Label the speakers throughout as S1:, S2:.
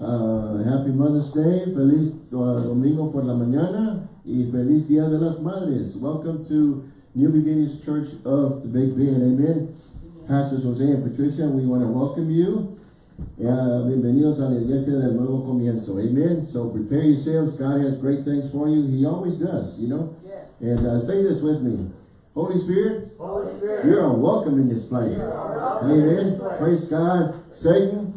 S1: Uh, happy Mother's Day, feliz uh, domingo por la mañana, y feliz Día de las Madres. Welcome to New Beginnings Church of the Big Bend, amen. Pastors Jose and Patricia, we want to welcome you. Uh, bienvenidos a la iglesia del nuevo comienzo, amen. So prepare yourselves, God has great things for you. He always does, you know.
S2: Yes.
S1: And uh, say this with me. Holy Spirit,
S2: Holy Spirit.
S1: you are welcome in this place.
S2: You are welcome in
S1: Amen. Praise God. Satan,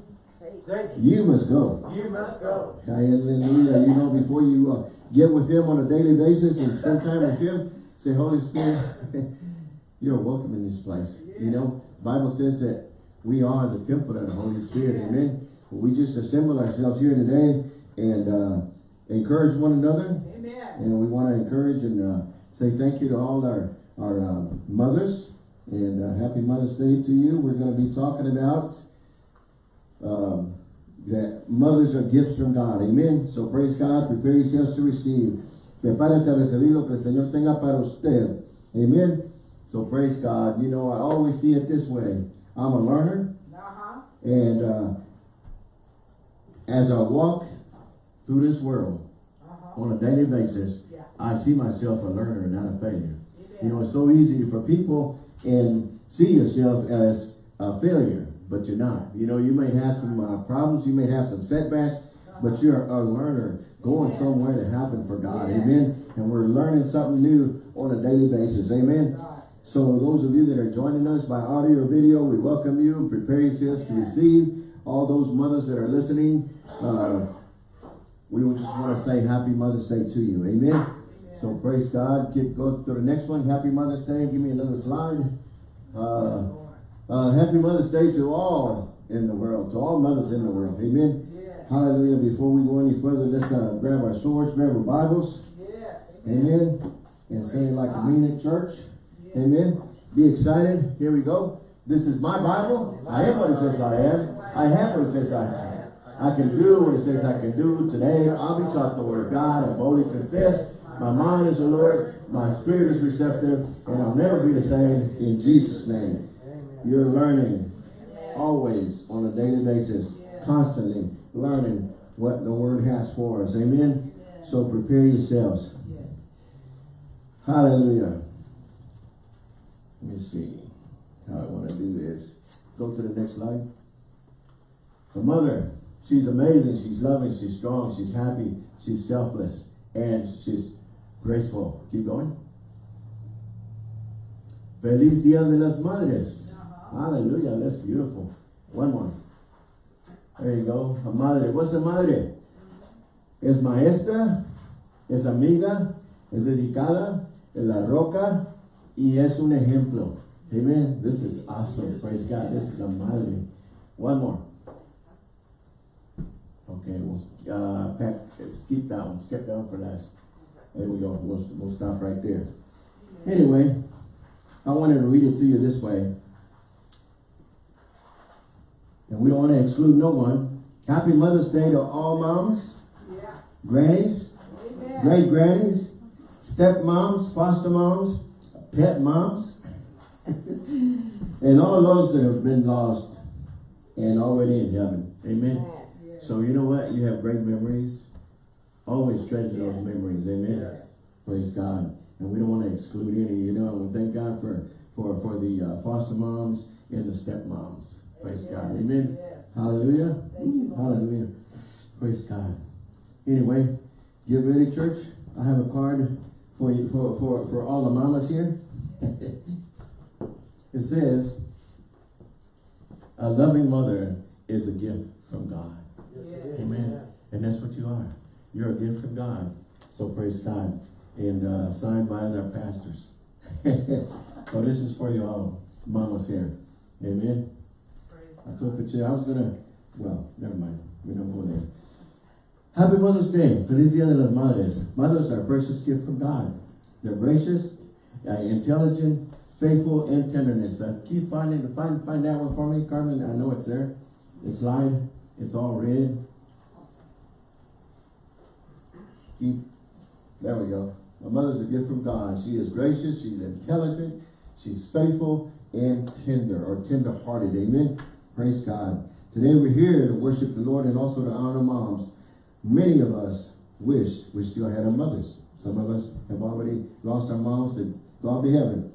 S2: Satan,
S1: you must go.
S2: you must go.
S1: Hallelujah. You know, before you uh, get with him on a daily basis and spend time with him, say, Holy Spirit, you're welcome in this place. You know, Bible says that we are the temple of the Holy Spirit. Amen. We just assemble ourselves here today and uh, encourage one another.
S2: Amen.
S1: And we want to encourage and uh, say thank you to all our, our uh, mothers. And uh, happy Mother's Day to you. We're going to be talking about um, that mothers are gifts from God. Amen. So praise God. Prepare yourselves to receive. Prepárate a recibir lo que el Señor tenga para usted. Amen. So praise God. You know, I always see it this way. I'm a learner.
S2: Uh-huh.
S1: And uh, as I walk through this world
S2: Uh-huh.
S1: on a daily basis,
S2: Yeah.
S1: I see myself a learner, not a failure. You know, it's so easy for people and see yourself as a failure, but you're not. You know, you may have some uh, problems, you may have some setbacks, but you're a learner going
S2: Amen.
S1: somewhere to happen for God.
S2: Yes.
S1: Amen. And we're learning something new on a daily basis. Amen. So those of you that are joining us by audio or video, we welcome you. Prepare yourselves to receive. All those mothers that are listening, uh, we just want to say Happy Mother's Day to you. Amen. So praise God. Get go to the next one. Happy Mother's Day. Give me another slide. Uh, uh, happy Mother's Day to all in the world, to all mothers in the world. Amen. Hallelujah. Before we go any further, let's uh, grab our swords, grab our Bibles.
S2: Yes.
S1: Amen. And say it like a mean at church.
S2: Yes.
S1: Amen. Be excited. Here we go. This is my Bible. I am what it says I am. I have what it says I have. I can do what it says I can do. Today I'll be taught the word of God. I boldly confess. My mind is the Lord. My spirit is receptive. And I'll never be the same in Jesus' name. You're learning always on a daily basis. Constantly learning what the word has for us. Amen. So prepare yourselves. Hallelujah. Let me see how I want to do this. Go to the next slide. The mother, she's amazing, she's loving, she's strong, she's happy, she's selfless, and she's graceful. Keep going. Feliz Dia de las Madres. Hallelujah, that's beautiful. One more. There you go. A madre. What's a madre? Es maestra, es amiga, es dedicada, es la roca y es un ejemplo. Amen. This is awesome. Praise God. This is a madre. One more. Okay, we'll uh, pack, skip that one. Skip that one for last. There we go. We'll, we'll stop right there. Anyway, I wanted to read it to you this way. And we don't want to exclude no one. Happy Mother's Day to all moms,
S2: Yeah.
S1: grannies,
S2: Amen.
S1: great grannies, step moms, foster moms, pet moms, and all those that have been lost and already in heaven. Amen.
S2: Yes.
S1: So you know what? You have great memories. Always treasure those memories. Amen. Praise God. And we don't want to exclude any, you know, and we thank God for, for, for the uh, foster moms and the step Praise God. Amen.
S2: Yes.
S1: Hallelujah.
S2: Thank you,
S1: Hallelujah. Praise God. Anyway, get ready, church. I have a card for you for, for, for all the mamas here. it says, a loving mother is a gift from God.
S2: Yes.
S1: Amen. And that's what you are. You're a gift from God. So praise God. And uh, signed by their pastors. so this is for you all, mamas here. Amen. I told Patricia, I was gonna, well, never mind. We don't go there. Happy Mother's Day. Feliz Dia de las Madres. Mothers are a precious gift from God. They're gracious, uh, intelligent, faithful, and tenderness. Uh, keep finding, find, find that one for me, Carmen. I know it's there. It's slide. It's all red. Keep. There we go. My mother's a gift from God. She is gracious. She's intelligent. She's faithful and tender or tender-hearted. Amen. Praise God. Today we're here to worship the Lord and also to honor moms. Many of us wish we still had our mothers. Some of us have already lost our moms to gone to heaven.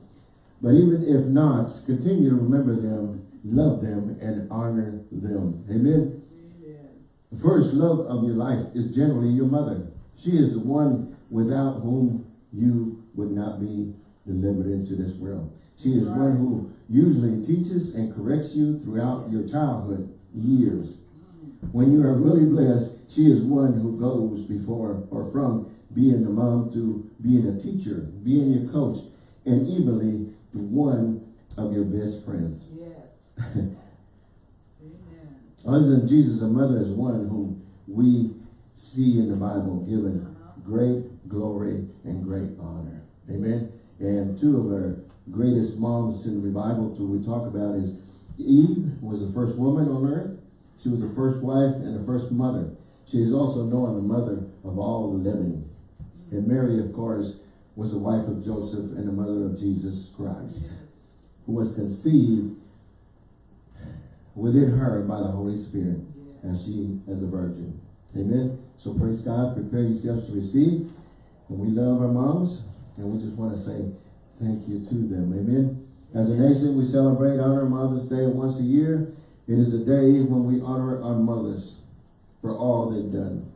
S1: But even if not, continue to remember them, love them, and honor them. Amen.
S2: Amen.
S1: The first love of your life is generally your mother. She is the one without whom you would not be delivered into this world. She is one who usually teaches and corrects you throughout your childhood years. When you are really blessed, she is one who goes before or from being a mom to being a teacher, being your coach, and evenly the one of your best friends.
S2: Yes. Amen.
S1: Other than Jesus, a mother is one whom we see in the Bible given
S2: Uh-huh.
S1: great glory and great honor. Amen. And two of our greatest moms in the Bible to we talk about is Eve was the first woman on earth. She was the first wife and the first mother. She is also known the mother of all the living. And Mary, of course, was the wife of Joseph and the mother of Jesus Christ, who was conceived within her by the Holy Spirit as she as a virgin. Amen. So praise God. Prepare yourselves to receive. And we love our moms. And we just want to say thank you to them. Amen. As a nation, we celebrate Honor Mother's Day once a year. It is a day when we honor our mothers for all they've done.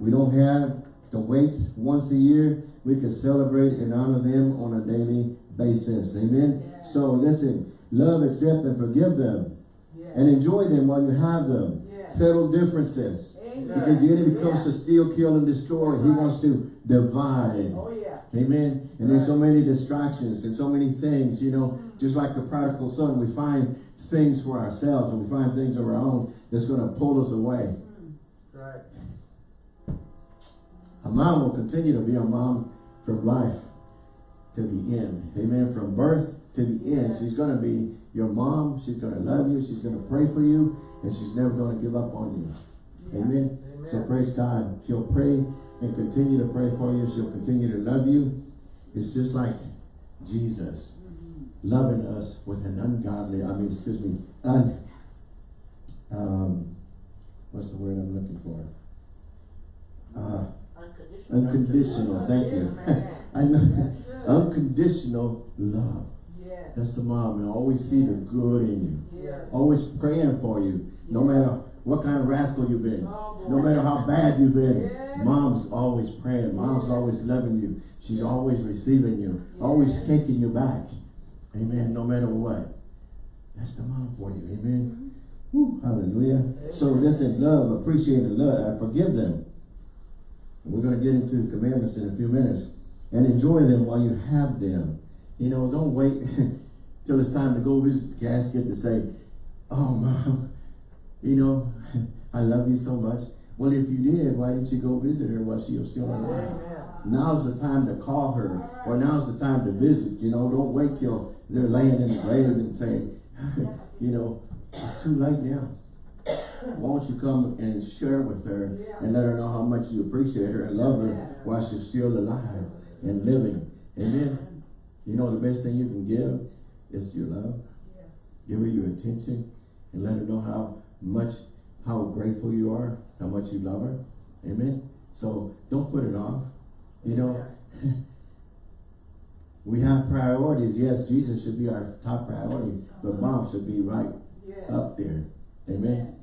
S1: We don't have to wait once a year. We can celebrate and honor them on a daily basis. Amen.
S2: Yes.
S1: So listen, love, accept, and forgive them.
S2: Yes.
S1: And enjoy them while you have them.
S2: Yes.
S1: Settle differences.
S2: Amen.
S1: Because the enemy comes
S2: Yeah.
S1: to steal, kill, and destroy. He wants to divide.
S2: Oh, yeah.
S1: Amen. And there's so many distractions and so many things, you know, just like the prodigal son, we find things for ourselves and we find things of our own that's going to pull us away. Hmm.
S2: Right.
S1: A mom will continue to be a mom from life to the end. Amen. From birth to the end. She's going to be your mom. She's going to love you. She's going to pray for you. And she's never going to give up on you.
S2: Yeah.
S1: Amen. So praise God. She'll pray and continue to pray for you. She'll continue to love you. It's just like Jesus loving us with an ungodly, I mean, excuse me, un, um, what's the word I'm looking for? Uh,
S2: Unconditional.
S1: unconditional, thank you. I know, unconditional love.
S2: Yes.
S1: That's the mom, and always see the good in you.
S2: Yes.
S1: Always praying for you, no matter what kind of rascal you've been.
S2: Oh,
S1: No matter how bad you've been,
S2: Yes.
S1: mom's always praying. Mom's
S2: Yes.
S1: always loving you. She's always receiving you, always
S2: Yes.
S1: taking you back. Amen. No matter what. That's the mom for you. Amen. Mm-hmm. Woo, hallelujah. So listen, love, appreciate and love, and forgive them. We're going to get into commandments in a few minutes. And enjoy them while you have them. You know, don't wait till it's time to go visit the casket to say, oh, mom, you know, I love you so much. Well, if you did, why didn't you go visit her while she was still alive? Now's the time to call her, or now's the time to visit. You know, don't wait till they're laying in the grave and say, you know, it's too late now. Why don't you come and share with her and let her know how much you appreciate her and love her while she's still alive and living. Amen. You know, the best thing you can give is your love.
S2: Yes.
S1: Give her your attention and let her know how much, how grateful you are, how much you love her. Amen. So don't put it off. You know, we have priorities. Yes, Jesus should be our top priority, but uh-huh. mom should be right
S2: Yes.
S1: up there. Amen.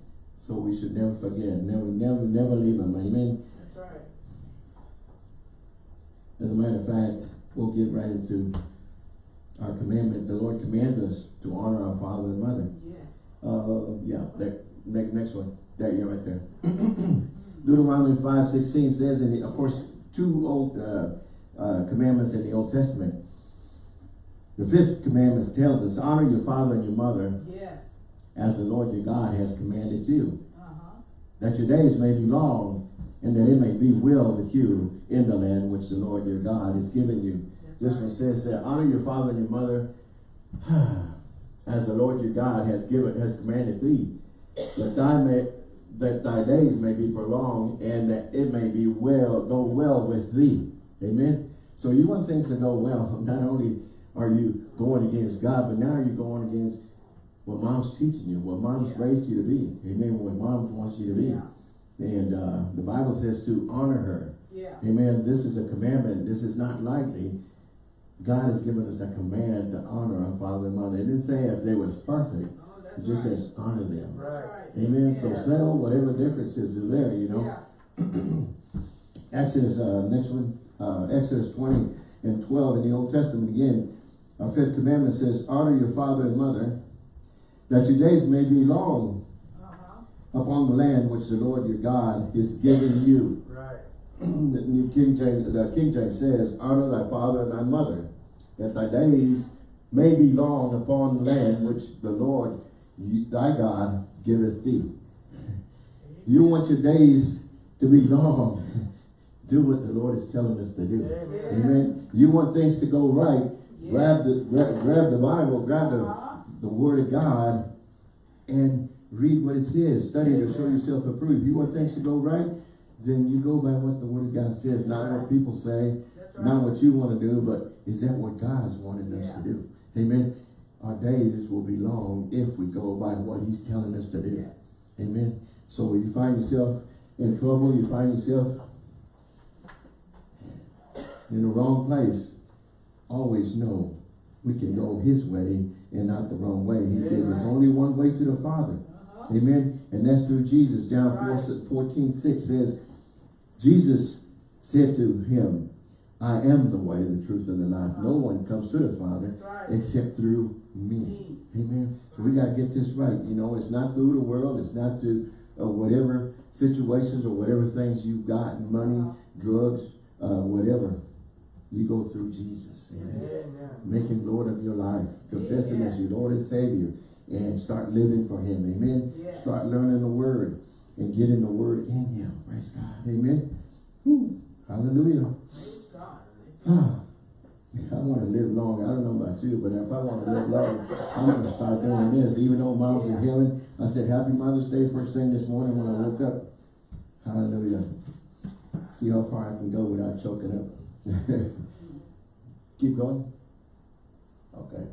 S1: So we should never forget, never, never, never leave them. Amen.
S2: That's right.
S1: As a matter of fact, we'll get right into our commandment. The Lord commands us to honor our father and mother.
S2: Yes.
S1: Uh, yeah, that, next, next one. There, you're right there. Deuteronomy five sixteen says, and of course, two old uh, uh, commandments in the Old Testament. The fifth commandment tells us, honor your father and your mother
S2: Yes.
S1: as the Lord your God has commanded you,
S2: Uh-huh.
S1: that your days may be long and that it may be well with you in the land which the Lord your God has given you. This one says that honor your father and your mother as the Lord your God has given has commanded thee, that thy may that thy days may be prolonged and that it may be well go well with thee. Amen. So you want things to go well. Not only are you going against God, but now you're going against what mom's teaching you, what mom's
S2: Yeah.
S1: raised you to be. Amen. What mom wants you to be.
S2: Yeah.
S1: And uh, the Bible says to honor her.
S2: Yeah.
S1: Amen. This is a commandment. This is not lightly. God has given us a command to honor our father and mother. It didn't say if they was perfect. It just
S2: right.
S1: says honor them.
S2: Right.
S1: Amen. So settle whatever differences is there, you know.
S2: Yeah.
S1: Exodus, uh, next one, uh, Exodus 20 and 12 in the Old Testament again. Our fifth commandment says, honor your father and mother, that your days may be long
S2: Uh-huh.
S1: upon the land which the Lord your God is giving you.
S2: Right.
S1: the New King James, the King James says, honor thy father and thy mother, that thy days may be long upon the land which the Lord thy God giveth thee. You want your days to be long. Do what the Lord is telling us to do.
S2: Amen.
S1: Amen. You want things to go right.
S2: Yes.
S1: Grab the grab, grab the Bible, grab the,
S2: Uh-huh.
S1: the Word of God, and read what it says. Study to show yourself approved. You want things to go right, then you go by what the Word of God says, not what people say,
S2: That's
S1: not what you want to do, but is that what God is wanting us
S2: Yeah.
S1: to do? Amen. Our days will be long if we go by what He's telling us to do.
S2: Yes.
S1: Amen. So when you find yourself in trouble, you find yourself in the wrong place, always know we can go his way and not the wrong way. He says there's only one way to the Father.
S2: Uh-huh.
S1: Amen. And that's through Jesus. John 4,
S2: Right.
S1: 14, 6 says, Jesus said to him, I am the way, the truth, and the life. No one comes to the Father
S2: right.
S1: except through me.
S2: Me.
S1: Amen. So we got to get this right. You know, it's not through the world. It's not through uh, whatever situations or whatever things you've got, money, drugs, uh, whatever. You go through Jesus. Amen.
S2: Amen.
S1: Make him Lord of your life. Confess him as your Lord and Savior. And start living for him. Amen. Start learning the word and getting the word in you. Praise God. Amen. Hallelujah.
S2: Praise God.
S1: Ah, I want to live long. I don't know about you, but if I want to live long, I'm going to start doing this. Even though mom's in healing, I said, Happy Mother's Day first thing this morning when I woke up. Hallelujah. See how far I can go without choking up. Keep going. Okay.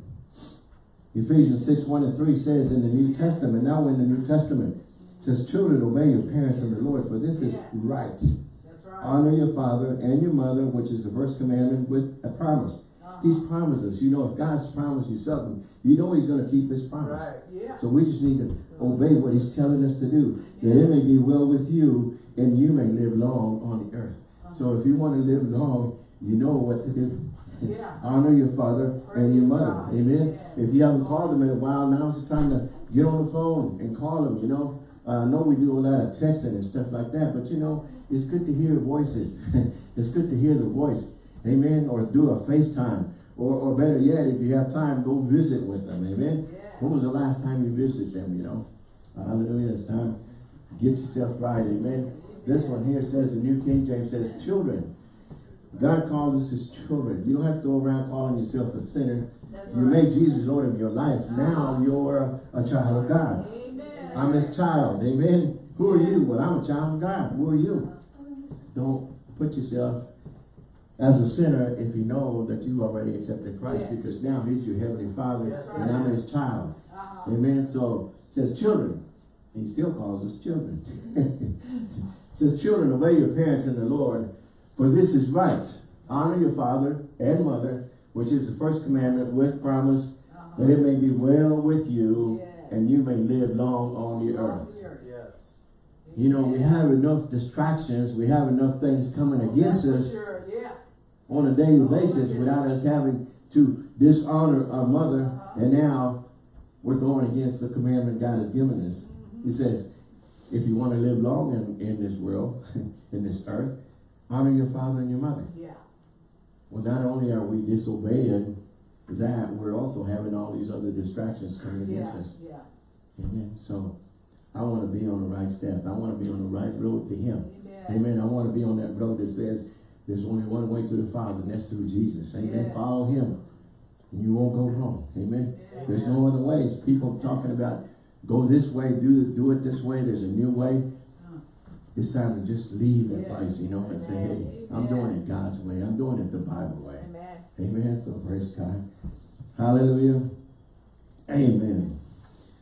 S1: Ephesians 6, 1 and 3 says in the New Testament, now in the New Testament, says, Children, obey your parents and the Lord, for this is
S2: Yes.
S1: right.
S2: That's right.
S1: Honor your father and your mother, which is the first commandment with a promise.
S2: Uh-huh.
S1: He's promised us. You know, if God's promised you something, you know he's going to keep his promise.
S2: Right. Yeah.
S1: So we just need to obey what he's telling us to do. That it may be well with you and you may live long on the earth. So if you want to live long, you know what to do.
S2: Yeah.
S1: Honor your father and your mother.
S2: God.
S1: Amen. If you haven't called them in a while, now's the time to get on the phone and call them, you know. Uh, I know we do a lot of texting and stuff like that, but you know, it's good to hear voices. it's good to hear the voice. Amen. Or do a FaceTime. Or, or better yet, if you have time, go visit with them. Amen.
S2: Yeah.
S1: When was the last time you visited them, you know? Hallelujah. It's time. Get yourself right. Amen. This one here says, the New King James says, children. God calls us his children. You don't have to go around calling yourself a sinner.
S2: That's
S1: You
S2: right.
S1: make Jesus Lord of your life. Now you're a, a child of God. I'm his child. Amen. Who are you? Well, I'm a child of God. Who are you? Don't put yourself as a sinner if you know that you already accepted Christ
S2: Yes.
S1: because now he's your heavenly father
S2: That's
S1: and I'm his child.
S2: Uh-huh.
S1: Amen. So says children. He still calls us children. says children, obey your parents in the Lord, for this is right. Honor your father and mother, which is the first commandment with promise,
S2: Uh-huh.
S1: that it may be well with you
S2: Yes.
S1: And you may live long on the earth.
S2: Yes.
S1: You know, we have enough distractions, we have enough things coming oh, against us on a daily oh, basis without us having to dishonor our mother. Uh-huh. And now we're going against the commandment God has given us. Mm-hmm. He says, if you want to live long in, in this world, in this earth, honor your father and your mother.
S2: Yeah.
S1: Well, not only are we disobeying that, we're also having all these other distractions coming against
S2: Yeah.
S1: us.
S2: Yeah.
S1: Amen. So I want to be on the right step. I want to be on the right road to Him.
S2: Amen.
S1: Amen. I want to be on that road that says there's only one way to the Father, and that's through Jesus. Amen.
S2: Yes.
S1: Follow Him, and you won't go wrong. Amen.
S2: Yeah.
S1: There's no other ways. People talking about go this way, do do it this way. There's a new way.
S2: Uh,
S1: It's time to just leave that place, you know, and say, hey, I'm doing it God's way. I'm doing it the Bible way.
S2: Amen.
S1: So praise God. Hallelujah. Amen.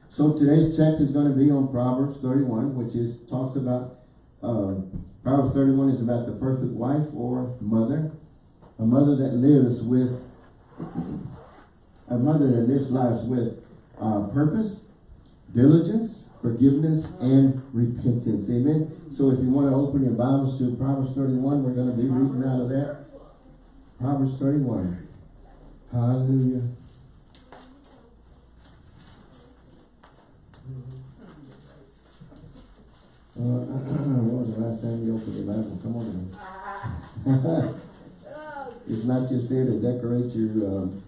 S1: So today's text is going to be on Proverbs 31, which is talks about uh, Proverbs 31 is about the perfect wife or mother, a mother that lives with a mother that lives lives with uh, purpose, diligence, forgiveness, and repentance. Amen. So if you want to open your Bibles to Proverbs 31, we're going to be reading out of that. Proverbs 31. Hallelujah. Uh, when was the last time you opened Bible? Come on now. it's not just there to decorate your um,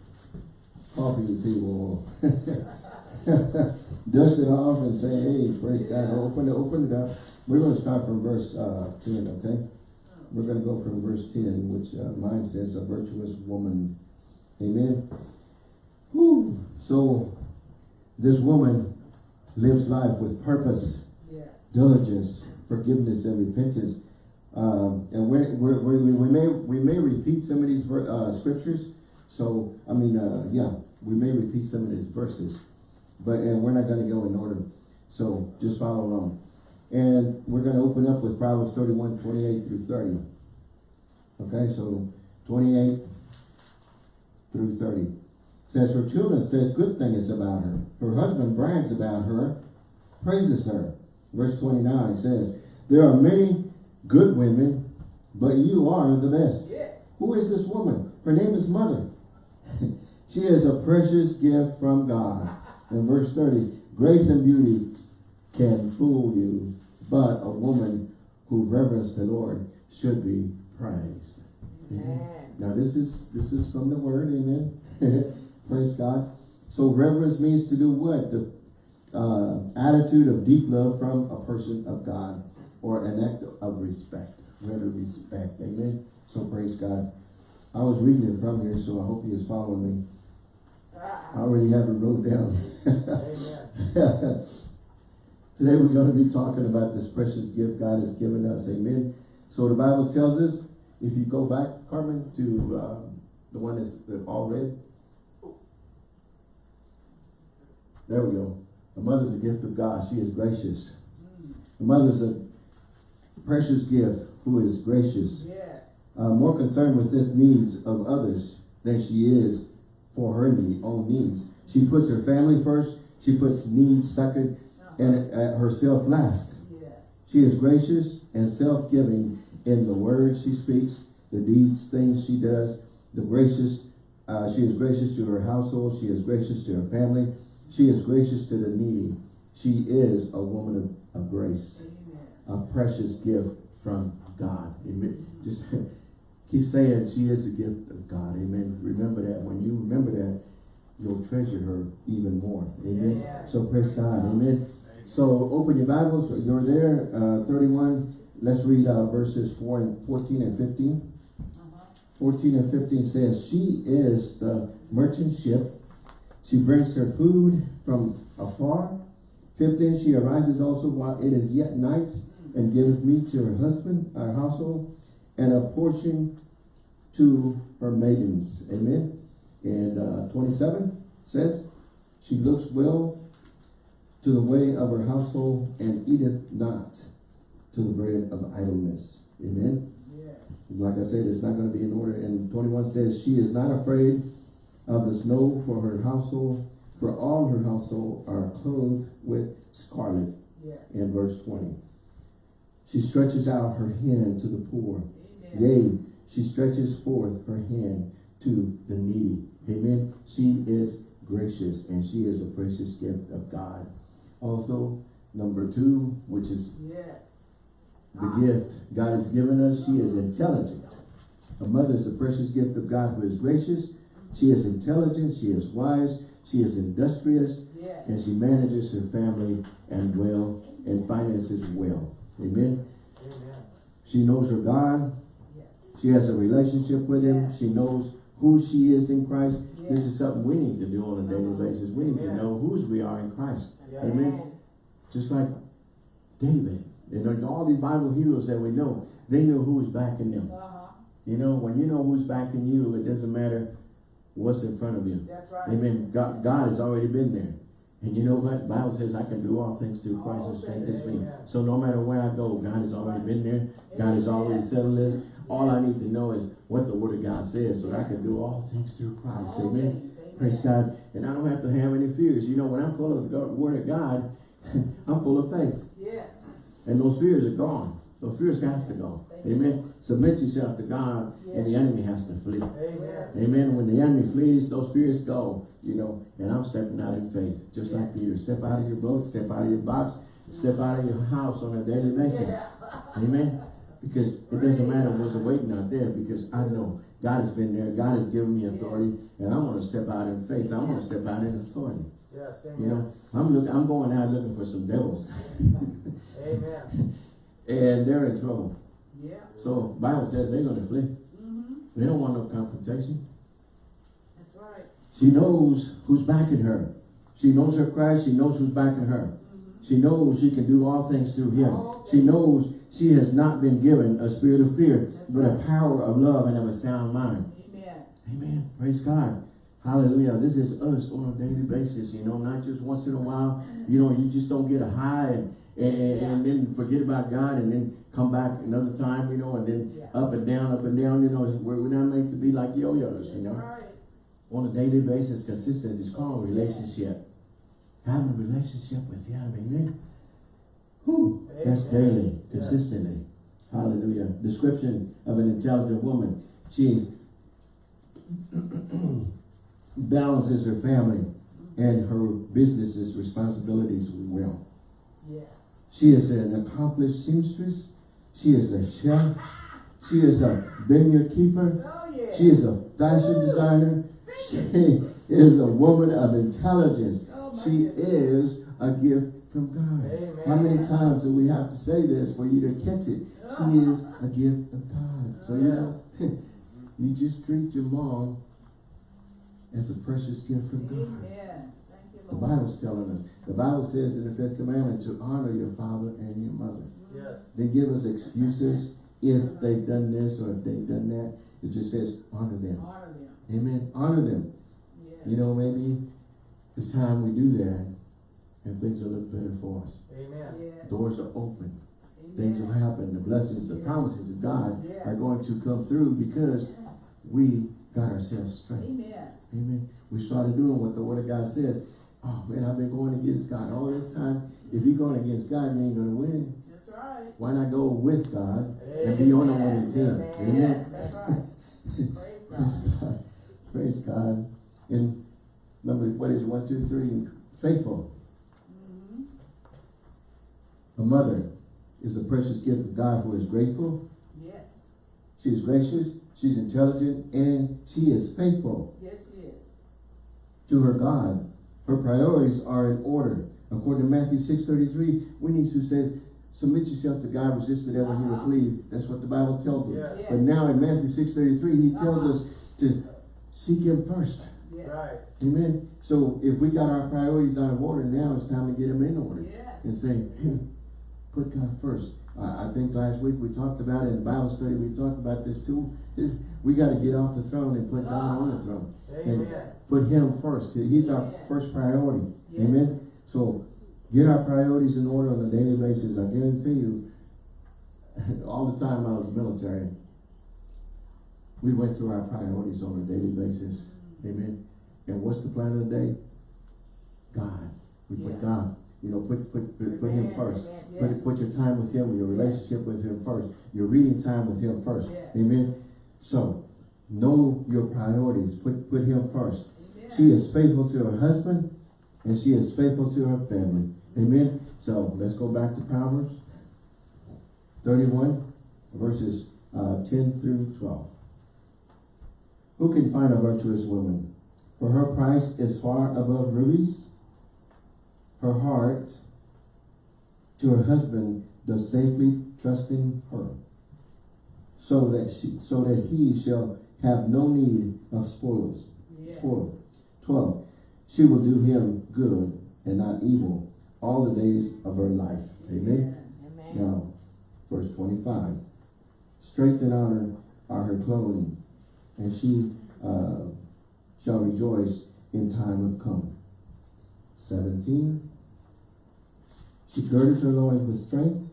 S1: coffee table. Dust it off and say, hey, praise God. Open it, open it up. We're going to start from verse uh, 10, okay? We're going to go from verse 10, which uh, mine says, a virtuous woman. Amen. Whew. So, this woman lives life with purpose
S2: Yes.
S1: diligence, forgiveness, and repentance. Um, and we're, we're, we we may we may repeat some of these ver- uh, scriptures. So I mean, uh, yeah, we may repeat some of these verses, but and we're not going to go in order. So just follow along. And we're going to open up with Proverbs 31, 28 through 30. Okay, so 28 through 30. Says her children says good things about her. Her husband brags about her, praises her. Verse 29 says, There are many good women, but you are the best.
S2: Yeah.
S1: Who is this woman? Her name is Mother. she is a precious gift from God. In verse 30, grace and beauty can fool you, but a woman who reverence the Lord should be praised.
S2: Amen.
S1: Now this is this is from the word, amen. Praise God. So reverence means to do what? The uh, attitude of deep love from a person of God or an act of respect. To respect, amen. So praise God. I was reading it from here, so I hope you is following me. I already have it wrote down. Today we're going to be talking about this precious gift God has given us. Amen. So the Bible tells us, if you go back, Carmen, to um, the one that's the all red. There we go. The mother's a gift of God. She is gracious. The mother's a precious gift who is gracious.
S2: Yes.
S1: Uh, more concerned with this needs of others than she is for her need, own needs. She puts her family first. She puts needs second and herself last.
S2: Yes.
S1: She is gracious and self-giving in the words she speaks, the deeds, things she does. The gracious, uh, she is gracious to her household. She is gracious to her family. She is gracious to the needy. She is a woman of, of grace,
S2: Amen.
S1: a precious gift from God. Amen. Just keep saying she is a gift of God. Amen. Remember that. When you remember that, you'll treasure her even more. Amen.
S2: Yeah.
S1: So praise God. Amen. So open your Bibles. You're there. Uh, 31. Let's read uh, verses 4 and 14 and 15.
S2: Uh-huh.
S1: 14 and 15 says, She is the merchant ship. She brings her food from afar. 15, she arises also while it is yet night and giveth meat to her husband, her household, and a portion to her maidens. Amen. And uh, 27 says, She looks well to the way of her household and eateth not to the bread of idleness. Amen.
S2: Yes.
S1: Like I said, it's not going to be in order. And 21 says, She is not afraid of the snow for her household, for all her household are clothed with scarlet.
S2: Yes.
S1: In verse 20. She stretches out her hand to the poor.
S2: Amen.
S1: Yea, she stretches forth her hand to the needy. Amen. She is gracious and she is a precious gift of God. Also, number two, which is
S2: Yes.
S1: the gift God has given us, she is intelligent. A mother is a precious gift of God who is gracious. She is intelligent, she is wise, she is industrious,
S2: Yes.
S1: and she manages her family and well and finances well. Amen.
S2: Amen.
S1: She knows her God.
S2: Yes.
S1: She has a relationship with him. She knows who she is in Christ. This is something we need to do on a daily
S2: Uh-huh.
S1: basis. We need to know whose we are in Christ. Amen. Just like David. And all these Bible heroes that we know, they knew who was backing them.
S2: Uh-huh.
S1: You know, when you know who's backing you, it doesn't matter what's in front of you.
S2: That's right.
S1: Amen. God, God has already been there. And you know what? Bible says I can do all things through Christ who strengthens me. So no matter where I go, God has already been there. God has already settled this. All I need to know is what the word of God says so that I can do all things through Christ. Amen. Praise God. And I don't have to have any fears. You know, when I'm full of the word of God, I'm full of faith.
S3: Yes.
S1: And those fears are gone. Those fears have to go. Amen. Submit yourself to God and the enemy has to flee.
S2: Amen.
S1: Amen. When the enemy flees, those fears go, you know, and I'm stepping out in faith, just like you. Step out of your boat, step out of your box, step out of your house on a daily basis. Amen. Because it doesn't matter what's waiting out there because I know God has been there. God has given me authority and I want to step out in faith. I want to step out in authority.
S2: Yes,
S1: You know, I'm looking, I'm going out looking for some devils
S2: Amen.
S1: and they're in trouble.
S3: Yeah.
S1: So Bible says they're going to flee.
S3: Mm-hmm.
S1: They don't want no confrontation.
S3: That's right.
S1: She knows who's backing her. She knows her Christ. She knows who's backing her.
S3: Mm-hmm.
S1: She knows she can do all things through him.
S3: All
S1: She
S3: things.
S1: knows she has not been given a spirit of fear, but a power of love and of a sound mind.
S3: Amen.
S1: Amen. Praise God. Hallelujah. This is us on a daily basis, you know, not just once in a while. You know, you just don't get a high and, and, and then forget about God and then come back another time, you know, and then
S3: Yeah.
S1: up and down, up and down, you know, we're, we're not meant to be like yo-yos, you know
S3: Right.
S1: on a daily basis, consistent. It's called relationship. Having a relationship with Him, amen. Whew, that's daily, consistently. Hallelujah. Description of an intelligent woman. She balances her family and her business's responsibilities well.
S3: Yes.
S1: She is an accomplished seamstress. She is a chef. She is a vineyard keeper.
S3: Oh, yeah.
S1: She is a fashion designer. She is a woman of intelligence.
S3: Oh,
S1: She
S3: goodness.
S1: is a gift from God.
S2: Amen.
S1: How many times do we have to say this for you to catch it? She is a gift of God. So you know, you just treat your mom as a precious gift from God.
S3: You,
S1: The Bible's telling us. The Bible says in the fifth commandment to honor your father and your mother.
S2: Yes.
S1: They give us excuses if they've done this or if they've done that. It just says honor them.
S3: Honor them.
S1: Amen. Honor them.
S3: Yes.
S1: You know, maybe it's time we do that and things will look better for us.
S2: Amen.
S3: Yes.
S1: Doors are open. Things will happen. The blessings, the
S3: Yes.
S1: promises of God
S3: Yes.
S1: are going to come through because we got ourselves straight.
S3: Amen.
S1: Amen. We started doing what the Word of God says. Oh man, I've been going against God all this time. If you're going against God, you ain't going to win.
S3: That's right.
S1: Why not go with God and be on the winning team?
S3: Yes,
S1: Amen.
S3: that's right. Praise
S1: Praise
S3: God.
S1: God. Praise God. And number, what is it? one, two, three? Faithful. A mother is a precious gift of God who is grateful.
S3: Yes.
S1: She is gracious. She's intelligent and she is faithful
S3: Yes, it is.
S1: to her God. Her priorities are in order. According to Matthew 6.33, we need to say, submit yourself to God, resist the devil, he will uh-huh. flee. That's what the Bible tells us.
S2: Yeah.
S3: Yes.
S1: But now in Matthew 6.33, he tells uh-huh. us to seek him first.
S3: Yes.
S2: Right.
S1: Amen. So if we got our priorities out of order, now it's time to get them in order.
S3: Yes.
S1: And say, hey, put God first. I, I think last week we talked about it in Bible study, we talked about this too. Is we got to get off the throne and put God on the throne. And put him first. He's our first priority.
S3: Yes.
S1: Amen. So get our priorities in order on a daily basis. I guarantee you, all the time I was military, we went through our priorities on a daily basis. Mm. Amen. And what's the plan of the day? God. We put
S3: Yeah.
S1: God. You know, put put put, put him first.
S3: amen,
S1: Put
S3: yes.
S1: put your time with him, your relationship with him first. Your reading time with him first.
S3: Yes.
S1: Amen. So know your priorities. Put put him first.
S3: Amen.
S1: She is faithful to her husband and she is faithful to her family. Amen. So let's go back to Proverbs 31 verses uh, 10 through 12. Who can find a virtuous woman? For her price is far above rubies her heart to her husband does safely trusting her, so that she so that he shall have no need of spoils.
S3: Yes.
S1: Twelve. She will do him good and not evil all the days of her life. Amen.
S3: Amen.
S1: Now, verse 25. Strength and honor are her clothing, and she uh, shall rejoice in time of come. 17. She girded her loins with strength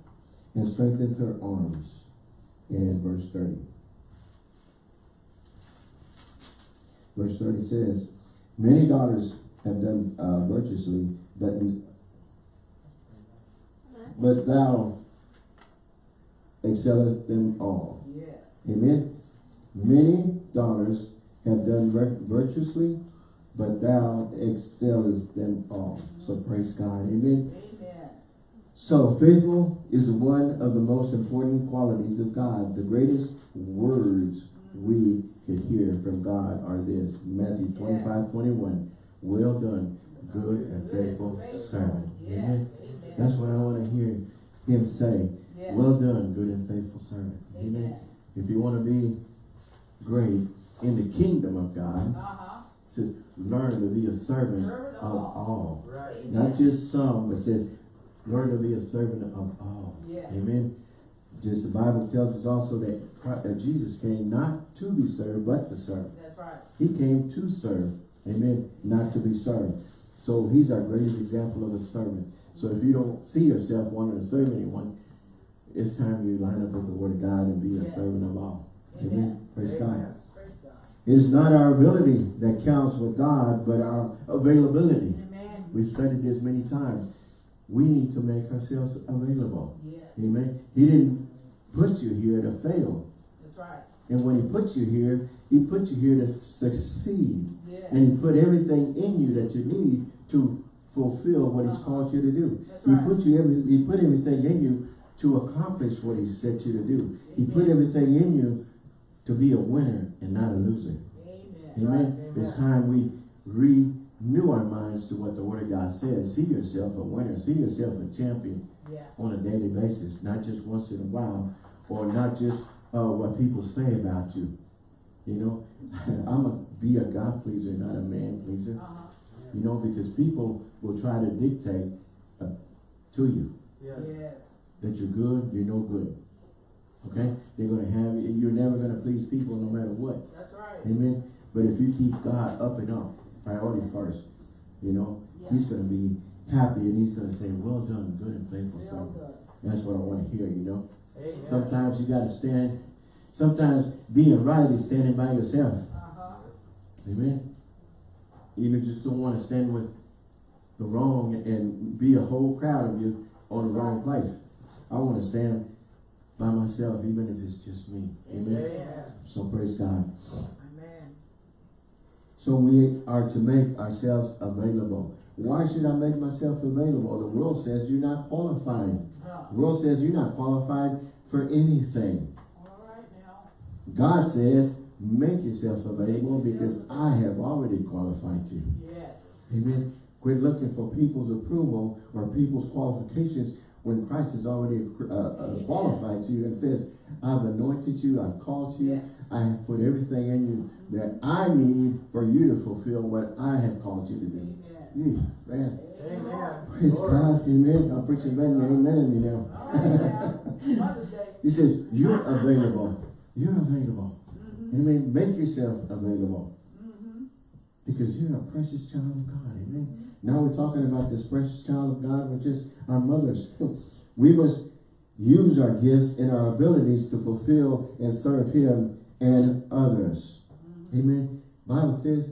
S1: and strengthened her arms. And verse 30. Verse 30 says, Many daughters have done uh, virtuously, but, but thou excelleth them all.
S4: Yes.
S1: Amen. Many daughters have done virtuously, but thou excellest them all. So praise God. Amen.
S4: Amen.
S1: So faithful is one of the most important qualities of God. The greatest words we could hear from God are this. Matthew 25, 21. Well done, good and faithful servant.
S4: Yes.
S1: Amen.
S4: Amen.
S1: That's what I want to hear him say.
S4: Yes.
S1: Well done, good and faithful servant. Amen.
S4: Amen.
S1: If you want to be great in the kingdom of God,
S4: Uh-huh.
S1: it says learn to be a servant of
S4: of
S1: all.
S2: Right.
S1: Not just some, but says learn to be a servant of all.
S4: Yes.
S1: Amen. Just the Bible tells us also that Christ, that Jesus came not to be served, but to serve.
S4: That's right.
S1: He came to serve. Amen. Not to be served. So he's our greatest example of a servant. So if you don't see yourself wanting to serve anyone, it's time you line up with the word of God and be a servant of all. Amen.
S4: Amen.
S1: Praise
S2: Amen.
S4: Praise God.
S1: It is not our ability that counts with God, but our availability.
S4: Amen.
S1: We've studied this many times. We need to make ourselves available.
S4: Yes.
S1: Amen. He didn't put you here to fail.
S4: That's right.
S1: And when he put you here, he put you here to succeed.
S4: Yes.
S1: And he put everything in you that you need to fulfill what he's called you to do.
S4: That's
S1: He
S4: right.
S1: put you every he put everything in you to accomplish what he set you to do. He put everything in you to be a winner and not a loser.
S4: Amen.
S1: Amen.
S2: Right,
S1: It's time we renew our minds to what the word of God says. See yourself a winner. See yourself a champion
S4: Yeah.
S1: on a daily basis, not just once in a while, or not just uh, what people say about you. You know, I'm a be a God pleaser, not a man pleaser.
S4: Uh-huh.
S1: You know, because people will try to dictate uh, to you
S2: Yes.
S4: Yes.
S1: that you're good, you're no good. Okay? They're going to have you. You're never going to please people no matter what.
S4: That's right.
S1: Amen. But if you keep God up and up, priority first, you know,
S4: Yeah.
S1: He's going to be happy and He's going to say, "Well done, good and faithful servant." That's what I want to hear. You know.
S2: Amen.
S1: Sometimes you got to stand. Sometimes being right is standing by yourself.
S4: Uh-huh.
S1: Amen. You just don't want to stand with the wrong and be a whole crowd of you on the wrong place. I want to stand by myself, even if it's just me. Amen.
S2: Amen.
S1: So praise God.
S4: Amen.
S1: So we are to make ourselves available. Why should I make myself available? The world says you're not qualified. The world says you're not qualified for anything.
S4: All right.
S1: God says, make yourself available because I have already qualified you.
S4: Yes.
S1: Amen. Quit looking for people's approval or people's qualifications when Christ has already uh, uh, qualified you and says, I've anointed you, I've called you,
S4: Yes.
S1: I have put everything in you that I need for you to fulfill what I have called you to do.
S4: Amen.
S1: Yeah, man.
S2: Amen.
S1: Praise
S2: Lord.
S1: God. Amen. I'm preaching letting you amen in me now.
S4: All right now.
S1: He says, you're available. You're available.
S4: Mm-hmm.
S1: Amen. Make yourself available. Because you're a precious child of God. Amen. Now we're talking about this precious child of God, which is our mothers. We must use our gifts and our abilities to fulfill and serve Him and others. Amen. Bible says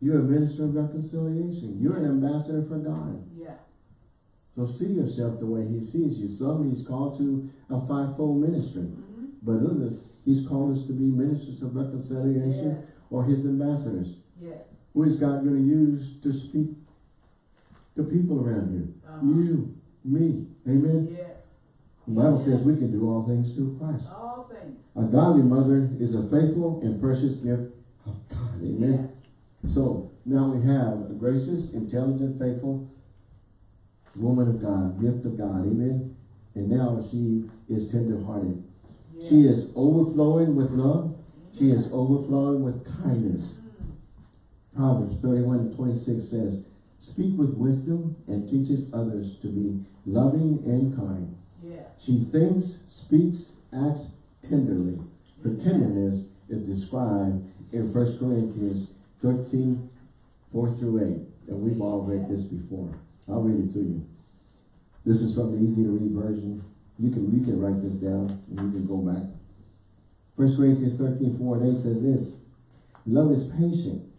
S1: you're a minister of reconciliation. You're an ambassador for God.
S4: Yeah.
S1: So see yourself the way He sees you. Some He's called to a fivefold ministry.
S4: Mm-hmm.
S1: But others, He's called us to be ministers of reconciliation
S4: Yes.
S1: or His ambassadors.
S4: Yes.
S1: Who is God going to use to speak to people around you?
S4: Uh-huh.
S1: You, me. Amen.
S4: Yes.
S1: The Bible says we can do all things through Christ.
S4: All things.
S1: A godly mother is a faithful and precious gift of God. Amen.
S4: Yes.
S1: So now we have a gracious, intelligent, faithful woman of God, gift of God. Amen. And now she is tender-hearted.
S4: Yes.
S1: She is overflowing with love. She is overflowing with kindness. Proverbs 31 and 26 says, Speak with wisdom and teaches others to be loving and kind.
S4: Yes.
S1: She thinks, speaks, acts tenderly. Her tenderness is described in 1 Corinthians 13, 4 through 8. And we've all read this before. I'll read it to you. This is from the easy to read version. You can, you can write this down and you can go back. First Corinthians 13, 4 and 8 says this. Love is patient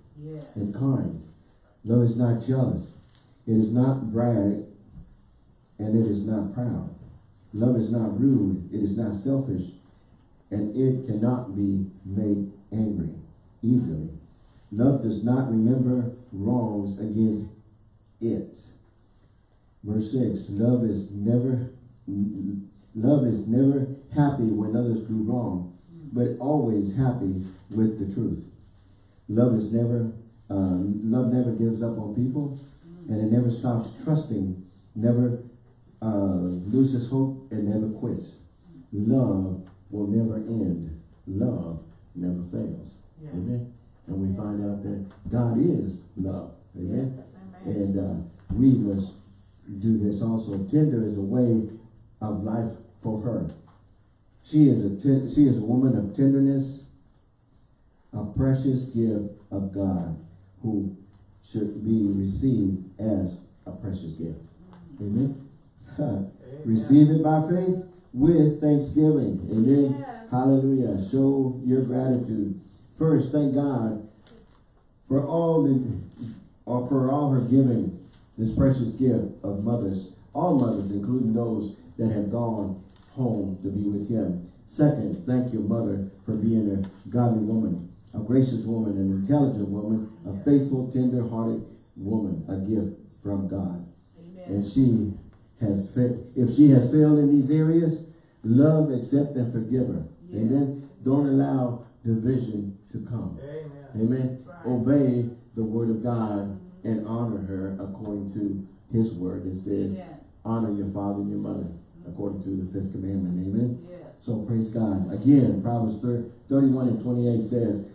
S1: And kind. Love is not jealous. It is not brag and it is not proud. Love is not rude. It is not selfish. And it cannot be made angry easily. Love does not remember wrongs against it. Verse 6, love is never love is never happy when others do wrong, but always happy with the truth. Love is never um, love never gives up on people, and it never stops trusting, never uh, loses hope, and never quits. Love will never end. Love never fails.
S4: Yeah.
S1: Amen. And we find out that God is love. Amen.
S4: Amen.
S1: And uh, we must do this also. Tender is a way of life for her. She is a she is a woman of tenderness, a precious gift of God, who should be received as a precious gift. Amen. Receive it by faith with thanksgiving. Amen.
S4: Yes.
S1: Hallelujah. Show your gratitude. First, thank God for all the or for all her giving this precious gift of mothers, all mothers, including those that have gone home to be with him. Second, thank your mother for being a godly woman, a gracious woman, an intelligent woman, a faithful, tender-hearted woman, a gift from God.
S4: Amen.
S1: And she has, fa- if she has failed in these areas, love, accept, and forgive her.
S4: Yes.
S1: Amen. Don't allow division to come.
S2: Amen.
S1: Amen.
S4: Right.
S1: Obey the word of God and honor her according to his word. It says,
S4: Amen.
S1: honor your father and your mother according to the fifth commandment. Amen.
S4: Yes.
S1: So praise God. Again, Proverbs thir- 31 and 28 says,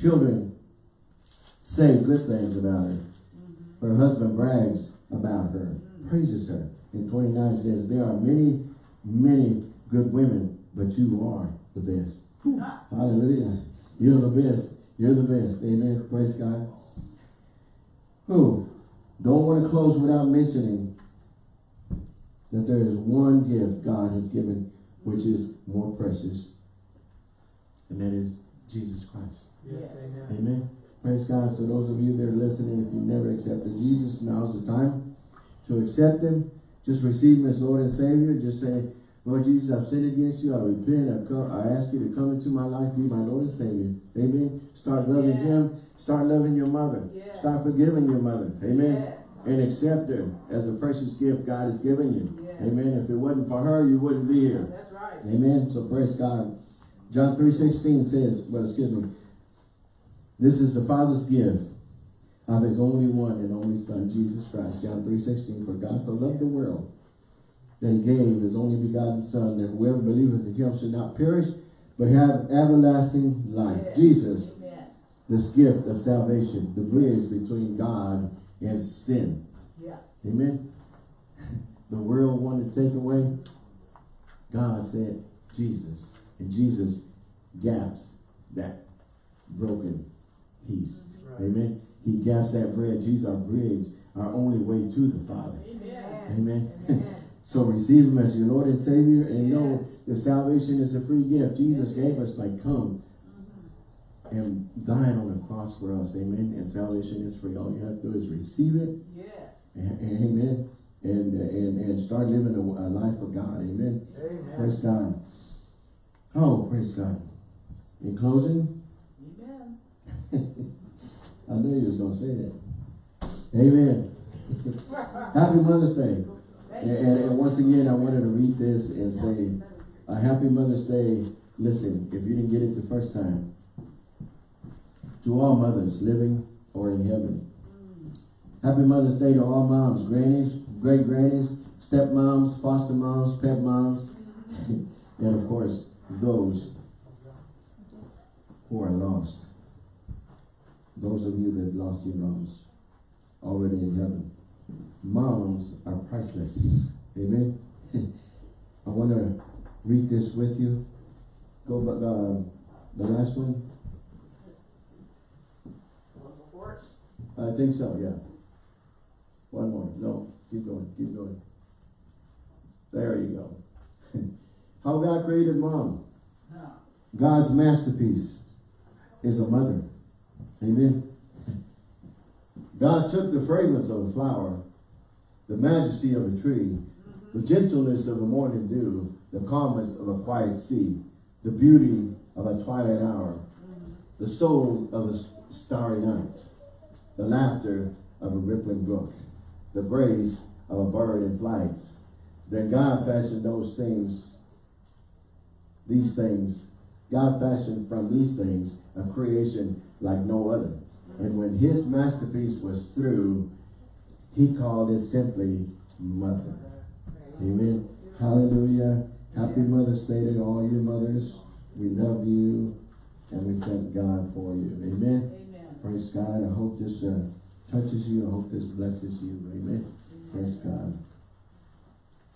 S1: children say good things about her. Her husband brags about her, praises her. And 29 says, there are many, many good women, but you are the best.
S4: Ah,
S1: Hallelujah. You're the best. You're the best. Amen. Praise God. Who? Don't want to close without mentioning that there is one gift God has given which is more precious. And that is Jesus Christ.
S2: Yes, amen.
S1: Amen. Praise God. So those of you that are listening, if you've never accepted Jesus, now's the time to accept Him. Just receive Him as Lord and Savior. Just say, Lord Jesus, I've sinned against you. I repent. I've come, I ask you to come into my life, be my Lord and Savior. Amen. Start loving
S4: Yeah.
S1: Him. Start loving your mother.
S4: Yes.
S1: Start forgiving your mother. Amen.
S4: Yes.
S1: And accept her as a precious gift God has given you.
S4: Yes.
S1: Amen. If it wasn't for her, you wouldn't be here.
S4: That's right.
S1: Amen. So praise God. John 3.16 says, well, excuse me, this is the Father's gift of his only one and only Son, Jesus Christ. John 3.16, for God so loved the world that he gave his only begotten Son, that whoever believeth in him should not perish, but have everlasting life. Jesus, this gift of salvation, the bridge between God and sin.
S4: Yeah.
S1: Amen. The world wanted to take away. God said, Jesus. And Jesus gaps that broken piece.
S2: Right.
S1: Amen. He gaps that bridge. He's our bridge, our only way to the Father.
S4: Amen.
S1: Amen.
S4: Amen.
S1: So receive him as your Lord and Savior and know that salvation is a free gift. Jesus gave us like come mm-hmm. and died on the cross for us. Amen. And salvation is free. All you have to do is receive it
S4: Yes.
S1: and, and- amen. And, and, and start living a, a life for God. Amen.
S2: Amen.
S1: Praise God. Oh, praise God. In closing,
S4: Amen.
S1: I knew you was going to say that. Amen. Happy Mother's Day. And, and, and once again, I wanted to read this and say, a happy Mother's Day. Listen, if you didn't get it the first time, to all mothers living or in heaven. Happy Mother's Day to all moms, grannies, great grannies, stepmoms, foster moms, pet moms, and of course, those who are lost. Those of you that lost your moms already in heaven. Moms are priceless. Amen. I want to read this with you. Go, but uh, the last one. I think so, yeah. One more, no, keep going, keep going. There you go. How God created mom.
S4: God's masterpiece is a mother. Amen.
S1: God took the fragrance of a flower, the majesty of a tree, the gentleness of a morning dew, the calmness of a quiet sea, the beauty of a twilight hour, the soul of a starry night, the laughter of a rippling brook, the grace of a bird in flight. Then God fashioned those things, these things, God fashioned from these things a creation like no other. And when his masterpiece was through, he called it simply mother. Amen. Hallelujah. Happy Mother's Day to all your mothers. We love you and we thank God for you. Amen.
S3: amen.
S1: Praise God. I hope this uh, touches you. I hope this blesses you. Amen. Praise God.